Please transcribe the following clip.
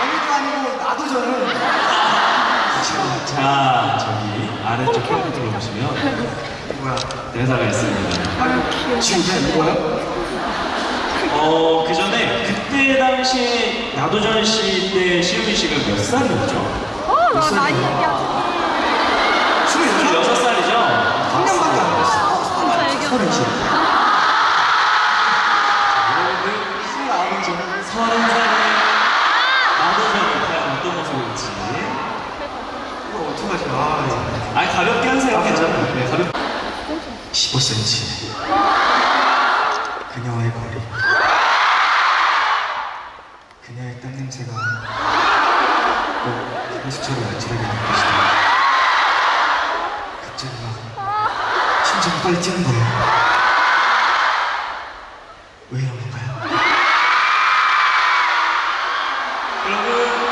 정이도 아니고 나도 저는 자, 저기 아래쪽 컴퓨터로 보시면 뭐야? 대사가 있습니다. 지금 그냥 이거요? 어, 그 전에 그때 당시 나도전 씨때 시우미 씨가 몇 살이었죠? 어, 얘기하지. 스물여섯 26살이죠? 3년밖에 안 됐어. 진짜 서른 시. 여러분들 스물아홉은 저는 서른 살에 나도전을 과연 어떤 모습일지. 어떡하지? 아, 이거. 아, 가볍게 하세요. 괜찮아요. 네, 가볍게. 15cm. 그녀와의 거리. 그녀의 땀 냄새가 꼭 향수처럼 아찔하게 느껴지다. 갑자기 막 심장이 빨리 뛰는 거예요. 왜 이런 건가요? 여러분,